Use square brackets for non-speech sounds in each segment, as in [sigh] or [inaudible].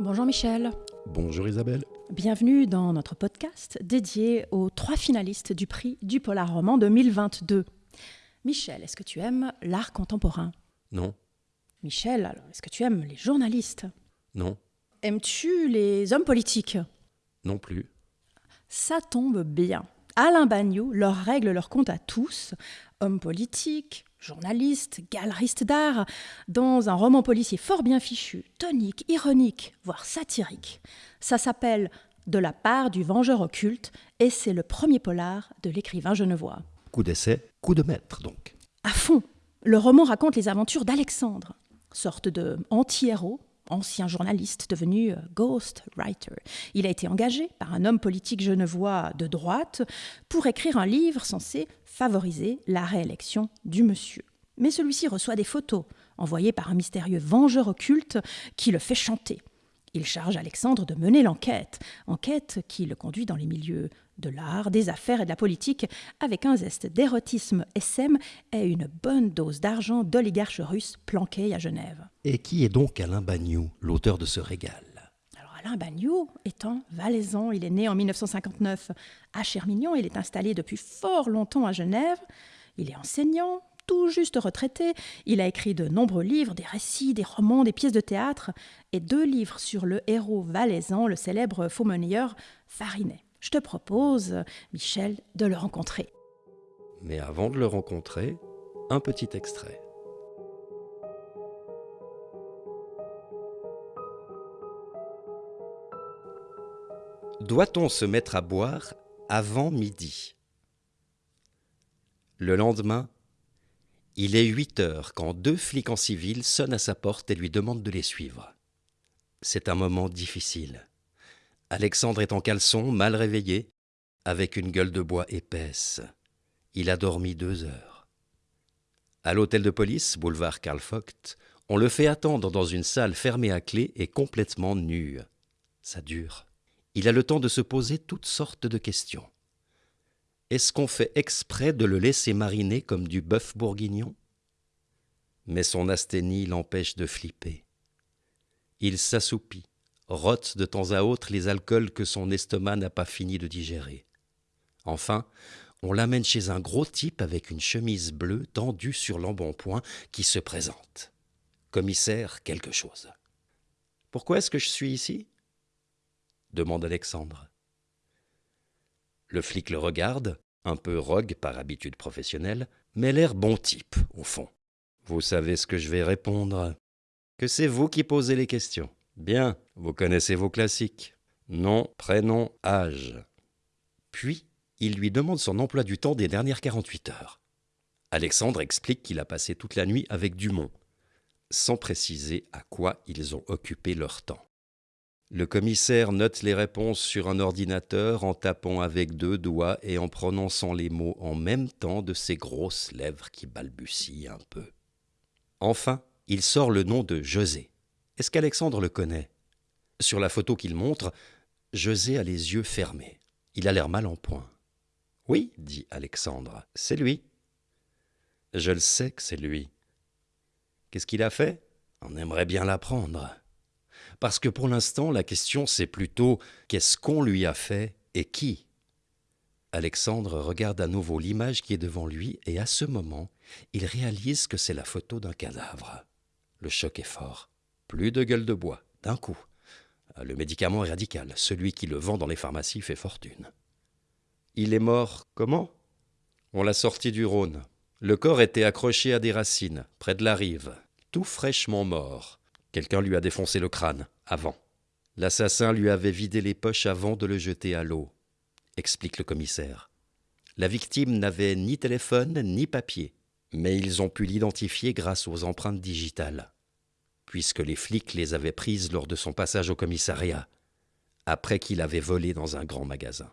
Bonjour Michel. Bonjour Isabelle. Bienvenue dans notre podcast dédié aux trois finalistes du prix du Polar Roman 2022. Michel, est-ce que tu aimes l'art contemporain? Non. Michel, est-ce que tu aimes les journalistes? Non. Aimes-tu les hommes politiques? Non plus. Ça tombe bien. Alain Bagnot leur règle leur compte à tous, hommes politiques, journalistes, galeristes d'art, dans un roman policier fort bien fichu, tonique, ironique, voire satirique. Ça s'appelle De la part du vengeur occulte et c'est le premier polar de l'écrivain genevois. Coup d'essai, coup de maître donc. À fond, le roman raconte les aventures d'Alexandre, sorte de anti-héros ancien journaliste devenu euh, ghost writer. Il a été engagé par un homme politique genevois de droite pour écrire un livre censé favoriser la réélection du monsieur. Mais celui-ci reçoit des photos envoyées par un mystérieux vengeur occulte qui le fait chanter. Il charge Alexandre de mener l'enquête, enquête qui le conduit dans les milieux de l'art, des affaires et de la politique, avec un zeste d'érotisme SM et une bonne dose d'argent d'oligarches russes planqués à Genève. Et qui est donc Alain Bagnou, l'auteur de ce régal? Alors Alain Bagnou étant valaisan, il est né en 1959 à Chermignon, il est installé depuis fort longtemps à Genève, il est enseignant, tout juste retraité, il a écrit de nombreux livres, des récits, des romans, des pièces de théâtre, et deux livres sur le héros valaisan, le célèbre faux-monnayeur Farinet. Je te propose, Michel, de le rencontrer. Mais avant de le rencontrer, un petit extrait. Doit-on se mettre à boire avant midi? Le lendemain, il est 8 heures quand deux flics en civil sonnent à sa porte et lui demandent de les suivre. C'est un moment difficile. Alexandre est en caleçon, mal réveillé, avec une gueule de bois épaisse. Il a dormi deux heures. À l'hôtel de police, boulevard Karl Vogt, on le fait attendre dans une salle fermée à clé et complètement nue. Ça dure. Il a le temps de se poser toutes sortes de questions. Est-ce qu'on fait exprès de le laisser mariner comme du bœuf bourguignon? Mais son asthénie l'empêche de flipper. Il s'assoupit, rote de temps à autre les alcools que son estomac n'a pas fini de digérer. Enfin, on l'amène chez un gros type avec une chemise bleue tendue sur l'embonpoint qui se présente. Commissaire quelque chose. Pourquoi est-ce que je suis ici? demande Alexandre. Le flic le regarde, un peu rogue par habitude professionnelle, mais l'air bon type, au fond. Vous savez ce que je vais répondre. Que c'est vous qui posez les questions. Bien, vous connaissez vos classiques. Nom, prénom, âge. Puis, il lui demande son emploi du temps des dernières 48 heures. Alexandre explique qu'il a passé toute la nuit avec Dumont, sans préciser à quoi ils ont occupé leur temps. Le commissaire note les réponses sur un ordinateur en tapant avec deux doigts et en prononçant les mots en même temps de ses grosses lèvres qui balbutient un peu. Enfin, il sort le nom de José. Est-ce qu'Alexandre le connaît? Sur la photo qu'il montre, José a les yeux fermés. Il a l'air mal en point. Oui, dit Alexandre, c'est lui. Je le sais que c'est lui. Qu'est-ce qu'il a fait? On aimerait bien l'apprendre. Parce que pour l'instant, la question c'est plutôt qu'est-ce qu'on lui a fait et qui? Alexandre regarde à nouveau l'image qui est devant lui et à ce moment, il réalise que c'est la photo d'un cadavre. Le choc est fort. Plus de gueule de bois, d'un coup. Le médicament est radical. Celui qui le vend dans les pharmacies fait fortune. Il est mort comment? On l'a sorti du Rhône. Le corps était accroché à des racines, près de la rive, tout fraîchement mort. Quelqu'un lui a défoncé le crâne, avant. L'assassin lui avait vidé les poches avant de le jeter à l'eau, explique le commissaire. La victime n'avait ni téléphone ni papier, mais ils ont pu l'identifier grâce aux empreintes digitales, puisque les flics les avaient prises lors de son passage au commissariat, après qu'il avait volé dans un grand magasin.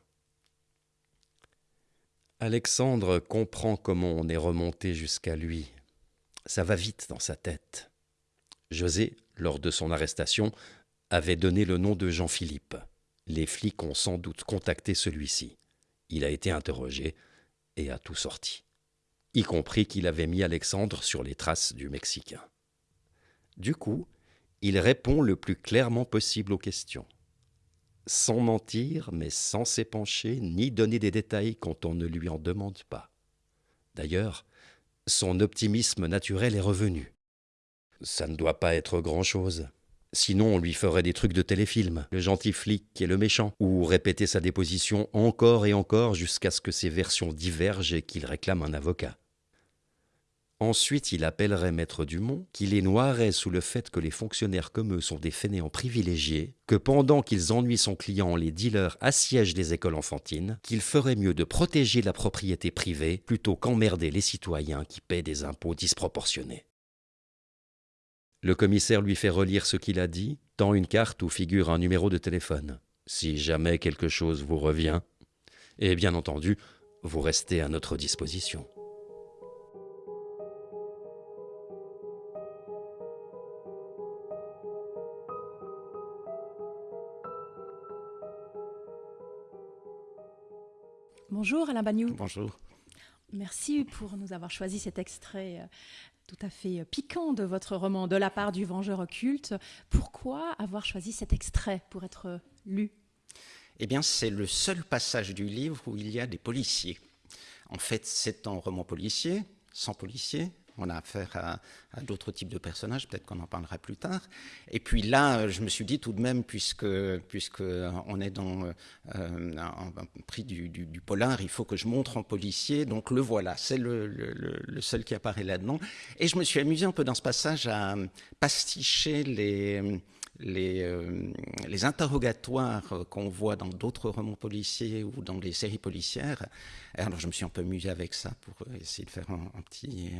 Alexandre comprend comment on est remonté jusqu'à lui. Ça va vite dans sa tête. José lors de son arrestation, avait donné le nom de Jean-Philippe. Les flics ont sans doute contacté celui-ci. Il a été interrogé et a tout sorti, y compris qu'il avait mis Alexandre sur les traces du Mexicain. Du coup, Il répond le plus clairement possible aux questions. Sans mentir, mais sans s'épancher, ni donner des détails quand on ne lui en demande pas. D'ailleurs, son optimisme naturel est revenu. Ça ne doit pas être grand-chose. Sinon, on lui ferait des trucs de téléfilm, le gentil flic et le méchant, ou répéter sa déposition encore et encore jusqu'à ce que ses versions divergent et qu'il réclame un avocat. Ensuite, il appellerait Maître Dumont, qui les noirait sous le fait que les fonctionnaires comme eux sont des fainéants privilégiés, que pendant qu'ils ennuient son client, les dealers assiègent des écoles enfantines, qu'il ferait mieux de protéger la propriété privée plutôt qu'emmerder les citoyens qui paient des impôts disproportionnés. Le commissaire lui fait relire ce qu'il a dit, tend une carte où figure un numéro de téléphone. Si jamais quelque chose vous revient, et bien entendu, vous restez à notre disposition. Bonjour Alain Bagnou. Bonjour. Merci pour nous avoir choisi cet extrait euh, tout à fait euh, piquant de votre roman De la part du vengeur occulte. Pourquoi avoir choisi cet extrait pour être euh, lu? Eh bien, c'est le seul passage du livre où il y a des policiers. En fait, c'est un roman policier, sans policiers, on a affaire à, d'autres types de personnages, peut-être qu'on en parlera plus tard. Et puis là, je me suis dit tout de même, puisque, puisque on est dans euh, un, prix du, polar, il faut que je montre en policier. Donc le voilà, c'est le, le, seul qui apparaît là-dedans. Et je me suis amusé un peu dans ce passage à pasticher les les, euh, les interrogatoires qu'on voit dans d'autres romans policiers ou dans les séries policières. Alors je me suis un peu amusé avec ça pour essayer de faire un, petit,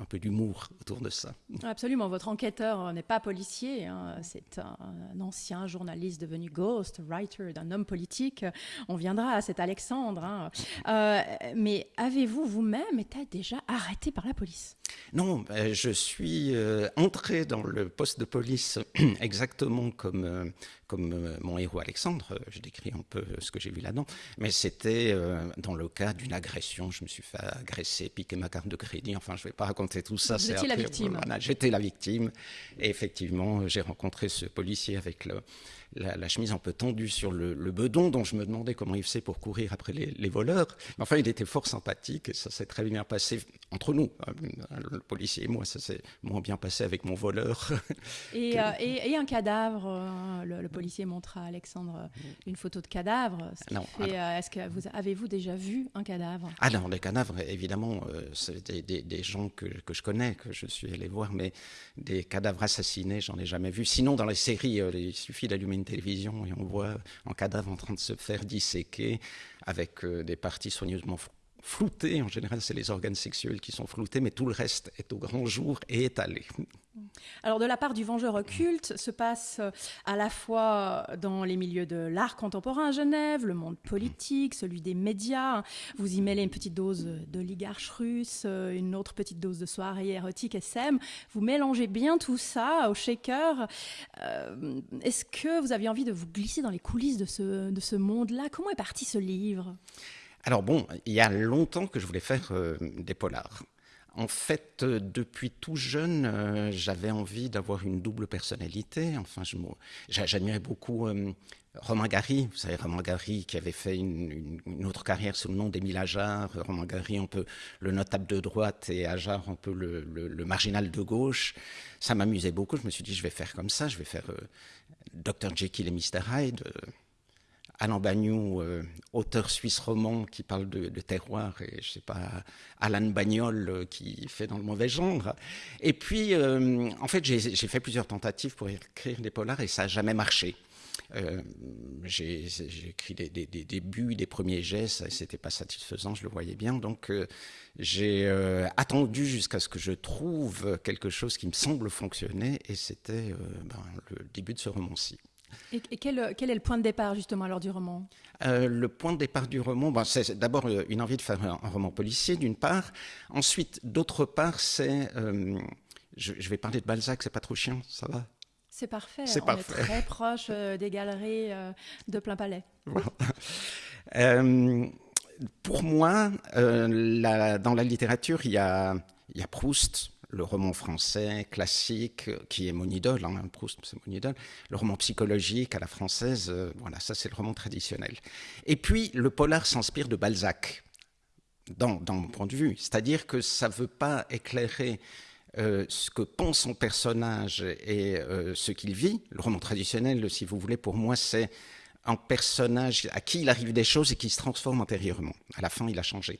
un, peu, d'humour autour de ça. Absolument, votre enquêteur n'est pas policier, hein. c'est un, ancien journaliste devenu ghost writer d'un homme politique. On viendra à cet Alexandre. Hein. Euh, mais avez-vous vous-même été déjà arrêté par la police? Non, je suis euh, entré dans le poste de police [clears throat] exactement exactement comme, euh, comme euh, mon héros Alexandre, euh, je décris un peu ce que j'ai vu là-dedans, mais c'était dans le cas d'une agression, je me suis fait agresser, piquer ma carte de crédit, enfin je ne vais pas raconter tout ça. J'étais la victime. J'étais la victime, et effectivement j'ai rencontré ce policier avec le, la, chemise un peu tendue sur le, bedon, dont je me demandais comment il faisait pour courir après les, voleurs. Mais enfin, il était fort sympathique et ça s'est très bien passé entre nous, le policier et moi. Ça s'est moins bien passé avec mon voleur. Et, [laughs] euh, et, un cadavre, euh, le, policier montre à Alexandre une photo de cadavre. Euh, est-ce que vous avez-vous déjà vu un cadavre? Ah non, les cadavres, évidemment, c'est des, gens que, que, je connais, que je suis allé voir, mais des cadavres assassinés, j'en ai jamais vu. Sinon, dans les séries, il suffit d'allumer une télévision et on voit un cadavre en train de se faire disséquer avec euh, des parties soigneusement floutées. En général, c'est les organes sexuels qui sont floutés, mais tout le reste est au grand jour et étalé. Alors, de la part du vengeur occulte, se passe euh, à la fois dans les milieux de l'art contemporain à Genève, le monde politique, celui des médias. Vous y mêlez une petite dose d'oligarches russes, euh, une autre petite dose de soirée érotique SM. Vous mélangez bien tout ça au shaker. Euh, est-ce que vous aviez envie de vous glisser dans les coulisses de ce, de ce monde-là? Comment est parti ce livre? Alors bon, il y a longtemps que je voulais faire des polars. En fait, euh, depuis tout jeune, euh, j'avais envie d'avoir une double personnalité. Enfin, j'admirais beaucoup euh, Romain Gary. Vous savez, Romain Gary qui avait fait une, autre carrière sous le nom d'Émile Ajar. Romain Gary, un peu le notable de droite et Ajar, un peu le, marginal de gauche. Ça m'amusait beaucoup. Je me suis dit, je vais faire comme ça. Je vais faire Dr. Jekyll et Mr. Hyde. Alain Bagnou, euh, auteur suisse roman qui parle de, terroir, et je sais pas, Alan Bagnol euh, qui fait dans le mauvais genre. Et puis, euh, en fait, j'ai fait plusieurs tentatives pour écrire des polars et ça n'a jamais marché. j'ai écrit des, débuts, des premiers gestes, c'était pas satisfaisant, je le voyais bien. Donc, j'ai attendu jusqu'à ce que je trouve quelque chose qui me semble fonctionner, et c'était ben, le début de ce roman-ci. Et, quel, est le point de départ justement alors du roman? Euh, Le point de départ du roman, c'est d'abord euh, une envie de faire un, roman policier d'une part. Ensuite, d'autre part, c'est... Euh, je, vais parler de Balzac, c'est pas trop chiant, ça va? C'est parfait. C'est On est très proche des galeries de plein palais. [laughs] pour moi, dans la littérature, il y a, il y a Proust, le roman français classique, qui est mon idole, hein, Proust c'est mon idole, le roman psychologique à la française, euh, voilà, ça c'est le roman traditionnel. Et puis le polar s'inspire de Balzac, dans, mon point de vue, c'est-à-dire que ça ne veut pas éclairer euh, ce que pense son personnage et euh, ce qu'il vit. Le roman traditionnel, si vous voulez, pour moi, c'est un personnage à qui il arrive des choses et qui se transforme intérieurement. À la fin, il a changé.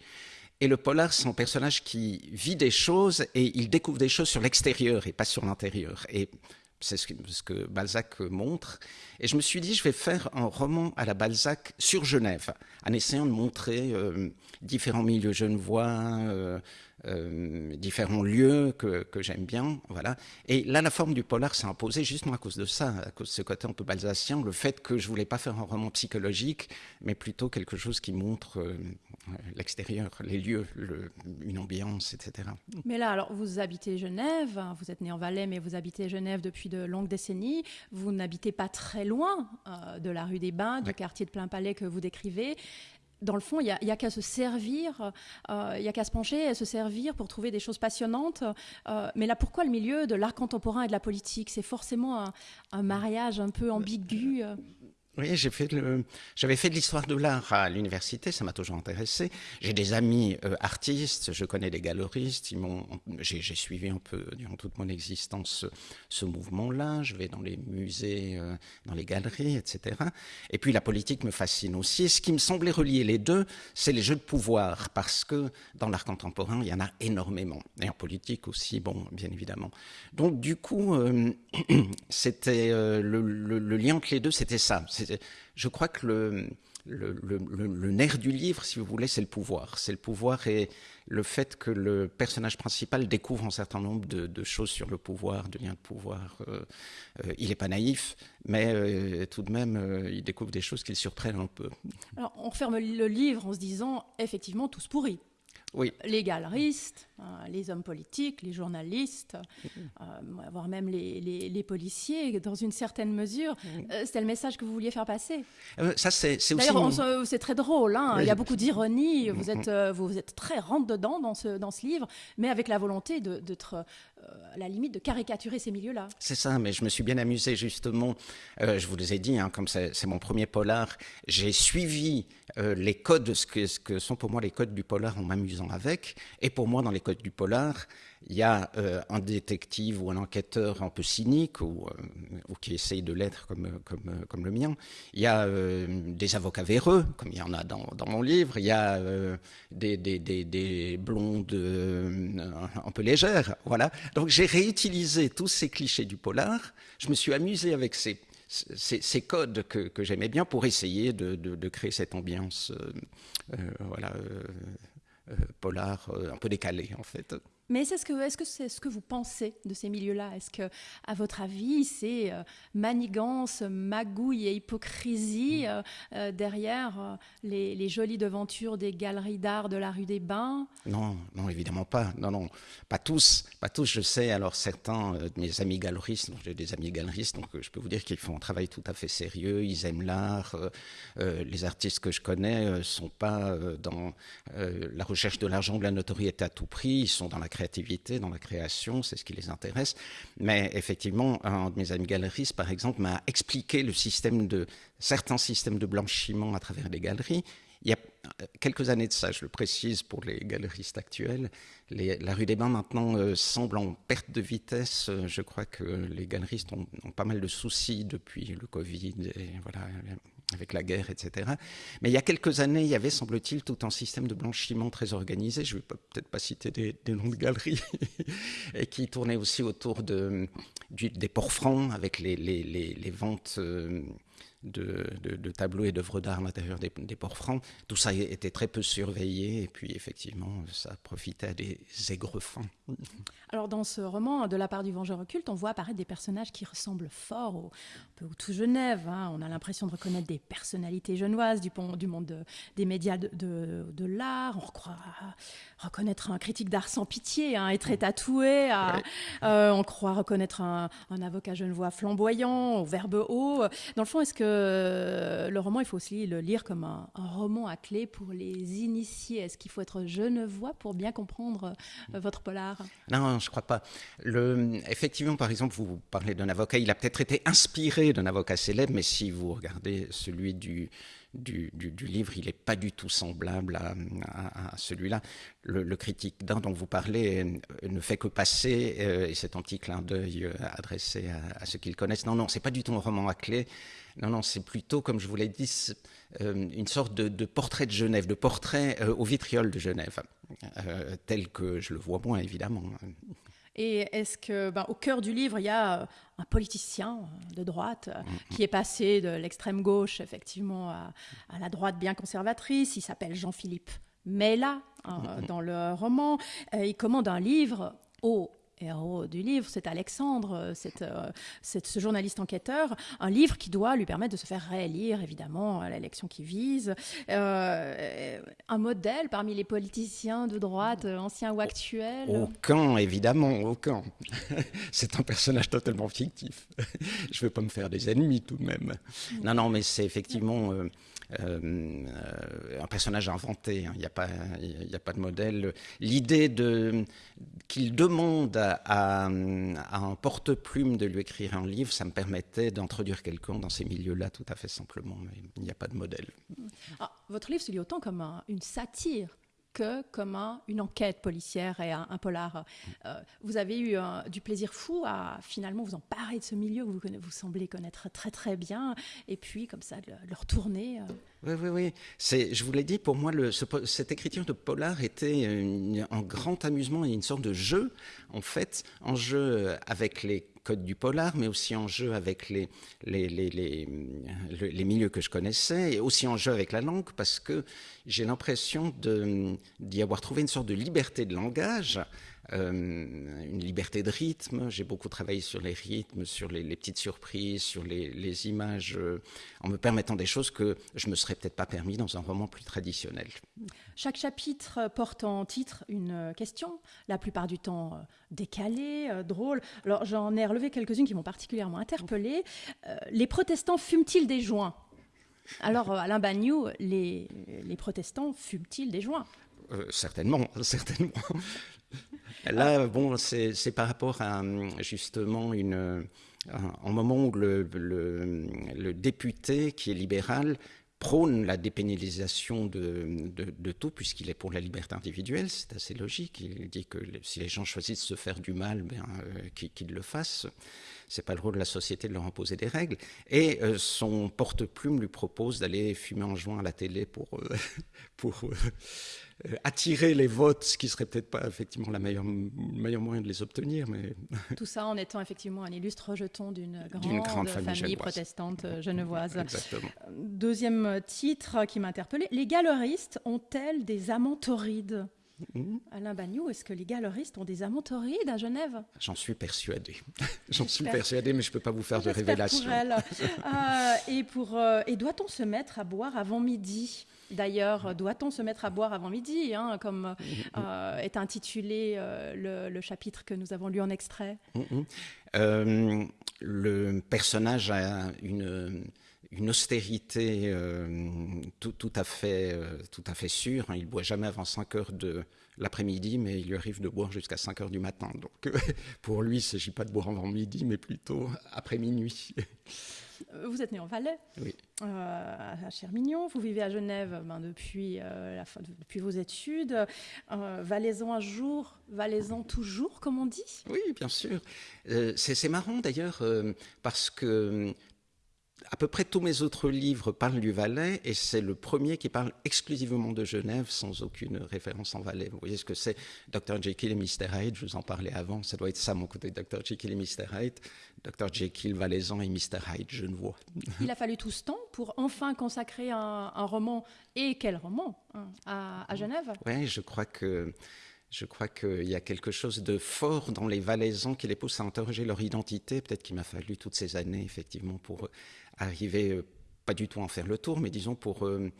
Et le polar, c'est un personnage qui vit des choses et il découvre des choses sur l'extérieur et pas sur l'intérieur. Et c'est ce, que, Balzac montre. Et je me suis dit, je vais faire un roman à la Balzac sur Genève, en essayant de montrer euh, différents milieux genevois, euh, euh, différents lieux que, que j'aime bien. Voilà. Et là, la forme du polar s'est imposée justement à cause de ça, à cause de ce côté un peu balsacien, le fait que je voulais pas faire un roman psychologique, mais plutôt quelque chose qui montre euh, l'extérieur, les lieux, le, une ambiance, etc. Mais là, alors, vous habitez Genève, hein, vous êtes né en Valais, mais vous habitez Genève depuis de longues décennies. Vous n'habitez pas très loin euh, de la rue des Bains, du quartier de Plein Palais que vous décrivez dans le fond, il n'y a, qu'à se servir, euh, il n'y a qu'à se pencher et se servir pour trouver des choses passionnantes. Euh, mais là, pourquoi le milieu de l'art contemporain et de la politique? C'est forcément un, un, mariage un peu ambigu. Oui, j'avais fait de l'histoire de l'art à l'université, ça m'a toujours intéressé. J'ai des amis euh, artistes, je connais des galeristes, j'ai, suivi un peu durant toute mon existence ce, mouvement-là. Je vais dans les musées, euh, dans les galeries, etc. Et puis la politique me fascine aussi. Et ce qui me semblait relier les deux, c'est les jeux de pouvoir, parce que dans l'art contemporain, il y en a énormément, et en politique aussi, bon, bien évidemment. Donc du coup, euh, [clears throat] c'était le, lien entre les deux, c'était ça je crois que le, nerf du livre, si vous voulez, c'est le pouvoir. C'est le pouvoir et le fait que le personnage principal découvre un certain nombre de, choses sur le pouvoir, de liens de pouvoir. Euh, euh, il n'est pas naïf, mais euh, tout de même, il découvre des choses qui le surprennent un peu. Alors, on referme le livre en se disant, effectivement, tous pourris. Oui. Les galeristes, euh, les hommes politiques, les journalistes, euh, voire même les, policiers, dans une certaine mesure. Euh, c'était le message que vous vouliez faire passer. ça, c'est. D'ailleurs, c'est très drôle. Hein. Il y a beaucoup d'ironie. Vous êtes, vous êtes très rentre dedans dans ce, dans ce livre, mais avec la volonté d'être à la limite de caricaturer ces milieux-là. C'est ça, mais je me suis bien amusé justement. je vous les ai dit, hein, comme c'est mon premier polar, j'ai suivi les codes, ce que, ce que sont pour moi les codes du polar en m'amusant avec. Et pour moi, dans les du polar, il y a euh, un détective ou un enquêteur un peu cynique ou, euh, qui essaye de l'être comme, le mien. Il y a euh, des avocats véreux, comme il y en a dans, mon livre. Il y a des, des, des, des, blondes un peu légères. Voilà. Donc j'ai réutilisé tous ces clichés du polar. Je me suis amusé avec ces, codes que, j'aimais bien pour essayer de, créer cette ambiance polar un peu décalé en fait. Mais est-ce que est-ce que c'est ce que vous pensez de ces milieux-là? Est-ce que, à votre avis, c'est euh, manigance, magouille et hypocrisie mm. euh, euh, derrière les, jolies devantures des galeries d'art de la rue des Bains? Non, non, évidemment pas. Non, non, pas tous, pas tous. Je sais. Alors certains de mes amis galeristes, j'ai des amis galeristes, donc je peux vous dire qu'ils font un travail tout à fait sérieux. Ils aiment l'art. les artistes que je connais sont pas dans la recherche de l'argent, de la notoriété à tout prix. Ils sont dans la créativité, dans la création, c'est ce qui les intéresse. Mais effectivement, un de mes amis galeristes, par exemple, m'a expliqué le système de certains systèmes de blanchiment à travers les galeries. Il y a quelques années de ça, je le précise pour les galeristes actuels, la rue des Bains maintenant euh, semble en perte de vitesse. Je crois que les galeristes ont, ont, pas mal de soucis depuis le Covid et voilà, avec la guerre, etc. Mais il y a quelques années, il y avait, semble-t-il, tout un système de blanchiment très organisé. Je ne vais peut-être pas citer des, noms de galeries, [laughs] et qui tournait aussi autour de, des ports francs, avec les, les, les, ventes euh, de, tableaux et d'œuvres d'art à l'intérieur des, ports francs. Tout ça était très peu surveillé et puis effectivement ça profitait à des aigrefins. Alors dans ce roman, de la part du Vengeur occulte, on voit apparaître des personnages qui ressemblent fort au, peu tout Genève. Hein. On a l'impression de reconnaître des personnalités genevoises du, du monde des médias de, l'art. On croit reconnaître un critique d'art sans pitié, hein, et très tatoué. Euh, on croit reconnaître un, avocat genevois flamboyant, au verbe haut. Dans le fond, est-ce que le, le, roman, il faut aussi le lire comme un, roman à clé pour les initiés. Est-ce qu'il faut être genevois pour bien comprendre euh, votre polar? Non, je ne crois pas. Effectivement, par exemple, vous parlez d'un avocat, il a peut-être été inspiré d'un avocat célèbre, mais si vous regardez celui du, du, livre, il n'est pas du tout semblable à, celui-là. Le, critique d'un dont vous parlez euh, ne fait que passer, euh, et c'est un petit clin d'œil euh, adressé à, ceux qui le connaissent. Non, non, c'est pas du tout un roman à clé. Non, non, c'est plutôt, comme je vous l'ai dit, une sorte de, portrait de Genève, de portrait au vitriol de Genève, tel que je le vois moi, évidemment. Et est-ce que, ben, au cœur du livre, il y a euh, un politicien euh, de droite euh, qui est passé de l'extrême gauche, effectivement, à, la droite bien conservatrice. Il s'appelle Jean-Philippe Mella hein, dans le roman. il commande un livre au héros du livre, c'est Alexandre, euh, euh, c'est, ce journaliste enquêteur, un livre qui doit lui permettre de se faire réélire, évidemment, à l'élection qui vise. Euh, un modèle parmi les politiciens de droite, anciens ou actuels? Aucun, évidemment, aucun. [laughs] c'est un personnage totalement fictif. [laughs] Je ne veux pas me faire des ennemis tout de même. Non, non, mais c'est effectivement... Un personnage inventé. Hein. Il n'y a, pas, de modèle. L'idée qu'il demande à, un porte-plume de lui écrire un livre, ça me permettait d'introduire quelqu'un dans ces milieux-là tout à fait simplement. Mais il n'y a pas de modèle. Ah, votre livre se lit autant comme une satire que comme une enquête policière et un, polar. Euh, vous avez eu du plaisir fou à finalement vous emparer de ce milieu que vous, semblez connaître très très bien, et puis comme ça de le, retourner. Oui, oui, oui. C'est, je vous l'ai dit, pour moi, cette écriture de polar était un grand amusement et une sorte de jeu, en fait, un jeu avec les codes du polar, mais aussi en jeu avec les, les, les, les, milieux que je connaissais, et aussi en jeu avec la langue, parce que j'ai l'impression d'y avoir trouvé une sorte de liberté de langage euh, une liberté de rythme. J'ai beaucoup travaillé sur les rythmes, sur les, petites surprises, sur les, images, euh, en me permettant des choses que je me serais peut-être pas permis dans un roman plus traditionnel. Chaque chapitre porte en titre une question, la plupart du temps euh, décalée, drôle. Alors j'en ai relevé quelques-unes qui m'ont particulièrement interpellée. les protestants fument-ils des joints? Alors, Alain Bagnou, les, les protestants fument-ils des joints? Certainement, [laughs] certainement. Là, bon, c'est par rapport à justement une, un moment où le, député qui est libéral prône la dépénalisation de, tout, puisqu'il est pour la liberté individuelle, c'est assez logique. Il dit que si les gens choisissent de se faire du mal, ben, euh, qu'ils le fassent. C'est pas le rôle de la société de leur imposer des règles. Et euh, son porte-plume lui propose d'aller fumer en joint à la télé pour, euh, [laughs] pour euh, attirer les votes, ce qui serait peut-être pas effectivement la meilleure, le meilleur moyen de les obtenir. Mais... [laughs] Tout ça en étant effectivement un illustre rejeton d'une grande, famille, protestante euh, genevoise. Exactement. Deuxième titre qui m'a les galeristes ont-elles des amants torrides mmh. Alain Bagnou, est-ce que les galeristes ont des amants torrides à Genève? J'en suis persuadé. [laughs] J'en suis persuadé, mais je ne peux pas vous faire de révélations. Euh, et, et doit-on se mettre à boire avant midi? D'ailleurs, doit-on se mettre à boire avant midi, hein, comme euh, est intitulé euh, le, chapitre que nous avons lu en extrait? Euh, Le personnage a une, austérité tout, à fait, tout à fait sûre. Hein. Il ne boit jamais avant 5 heures de l'après-midi, mais il lui arrive de boire jusqu'à 5 heures du matin. Donc [laughs] pour lui, il ne s'agit pas de boire avant midi, mais plutôt après minuit. [laughs] Euh, vous êtes né en Valais, oui. euh, à Chermignon. Vous vivez à Genève ben, depuis, euh, la fin, depuis vos études. Euh, Valaisan un jour, Valaisan toujours, comme on dit? Oui, bien sûr. c'est marrant d'ailleurs, parce que à peu près tous mes autres livres parlent du Valais et c'est le premier qui parle exclusivement de Genève sans aucune référence en Valais. Vous voyez ce que c'est Dr. Jekyll et Mr. Hyde, je vous en parlais avant, ça doit être ça mon côté, Dr. Jekyll et Mr. Hyde, Dr. Jekyll, Valaisan et Mr. Hyde, je ne vois. [laughs] Il a fallu tout ce temps pour enfin consacrer un, roman, et quel roman, hein, à, à Genève? Oui, je crois que je crois qu'il y a quelque chose de fort dans les Valaisans qui les pousse à interroger leur identité. Peut-être qu'il m'a fallu toutes ces années, effectivement, pour arriver, euh, pas du tout en faire le tour, mais disons pour, euh,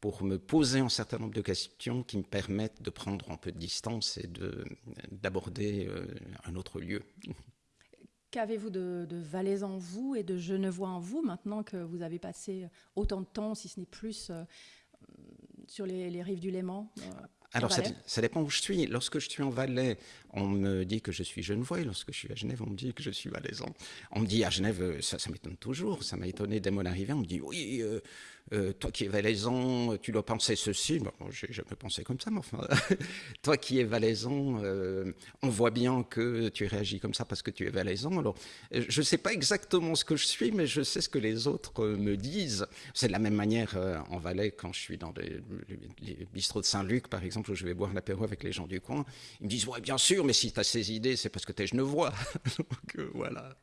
pour me poser un certain nombre de questions qui me permettent de prendre un peu de distance et d'aborder euh, un autre lieu. Qu'avez-vous de, de Valais en vous et de Genevois en vous maintenant que vous avez passé autant de temps, si ce n'est plus, sur les, rives du Léman alors, ça, ça, dépend où je suis. Lorsque je suis en Valais, on me dit que je suis genevois. Et lorsque je suis à Genève, on me dit que je suis valaisan. On me dit à Genève, ça, ça m'étonne toujours. Ça m'a étonné dès mon arrivée. On me dit, oui, euh, euh, toi qui es valaisan, tu dois penser ceci. Bon, j'ai jamais pensé comme ça, mais enfin, [laughs] toi qui es valaisan, euh, on voit bien que tu réagis comme ça parce que tu es valaisan. Alors, je ne sais pas exactement ce que je suis, mais je sais ce que les autres me disent. C'est de la même manière euh, en Valais, quand je suis dans les, les bistrots de Saint-Luc, par exemple, où je vais boire l'apéro avec les gens du coin. Ils me disent, ouais, bien sûr, mais si tu as ces idées, c'est parce que tu es genevois. [laughs] Donc, euh, voilà.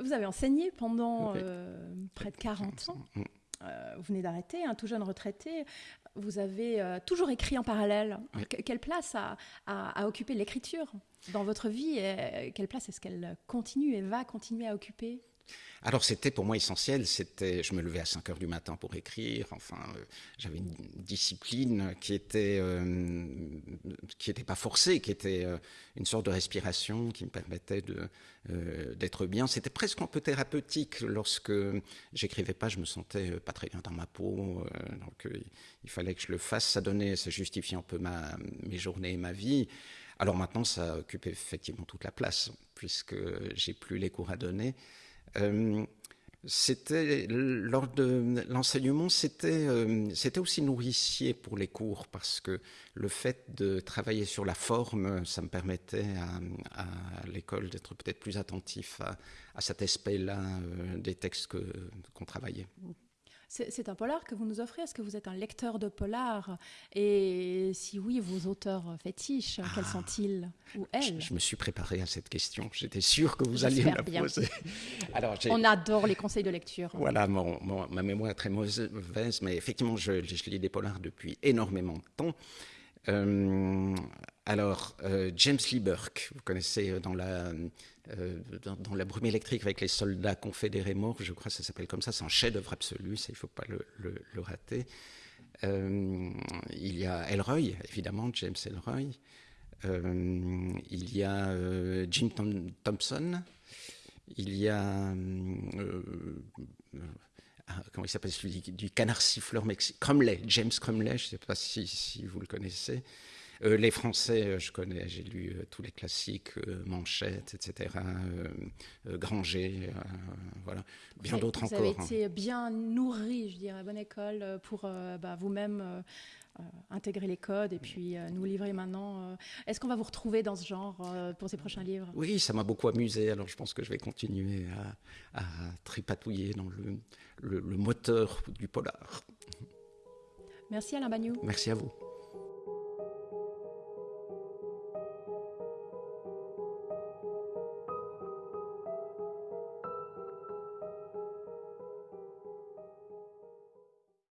Vous avez enseigné pendant euh, près de 40 ans. Euh, vous venez d'arrêter, un tout jeune retraité. Vous avez euh, toujours écrit en parallèle. Oui. quelle place a, a, a occupé l'écriture dans votre vie et Quelle place est-ce qu'elle continue et va continuer à occuper? Alors c'était pour moi essentiel, c'était, je me levais à 5 heures du matin pour écrire, enfin euh, j'avais une discipline qui était, euh, qui n'était pas forcée, qui était euh, une sorte de respiration qui me permettait d'être bien. C'était presque un peu thérapeutique lorsque j'écrivais pas, je me sentais pas très bien dans ma peau, donc il fallait que je le fasse, ça donnait, ça justifiait un peu ma, mes journées et ma vie. Alors maintenant ça occupe effectivement toute la place, puisque j'ai plus les cours à donner. Euh, c'était lors de l'enseignement, c'était euh, c'était aussi nourricier pour les cours parce que le fait de travailler sur la forme, ça me permettait à, l'école d'être peut-être plus attentif à, à cet aspect-là euh, des textes que qu'on travaillait. C'est un polar que vous nous offrez. Est-ce que vous êtes un lecteur de polar? Et si oui, vos auteurs fétiches, ah, quels sont-ils ou elles? je, je, me suis préparé à cette question. J'étais sûr que vous alliez me la bien. poser. [laughs] Alors, On adore les conseils de lecture. Voilà, mon, mon, ma mémoire est très mauvaise, mais effectivement, je, je lis des polars depuis énormément de temps. Euh, alors, euh, James Lee Burke, vous connaissez dans la, euh, dans, la brume électrique avec les soldats confédérés morts, je crois que ça s'appelle comme ça, c'est un chef-d'œuvre absolu, ça il ne faut pas le, rater. Euh, il y a Elroy, évidemment, James Elroy. Euh, il y a euh, Jim Thompson. Il y a comment il s'appelle celui du canard siffleur mexicain? Crumley, James Crumley, je ne sais pas si, si, vous le connaissez. Euh, les Français, euh, je connais, j'ai lu euh, tous les classiques, euh, Manchette, etc., Granger, voilà, bien d'autres encore. Vous avez été bien nourri, je dirais, bonne école pour bah, vous-même intégrer les codes et puis euh, nous livrer maintenant. Euh, Est-ce qu'on va vous retrouver dans ce genre pour ces prochains livres? Oui, ça m'a beaucoup amusé, alors je pense que je vais continuer à, à tripatouiller dans le, le, le moteur du polar. Merci Alain Bagnou. Merci à vous.